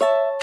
you